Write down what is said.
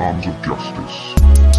arms of justice.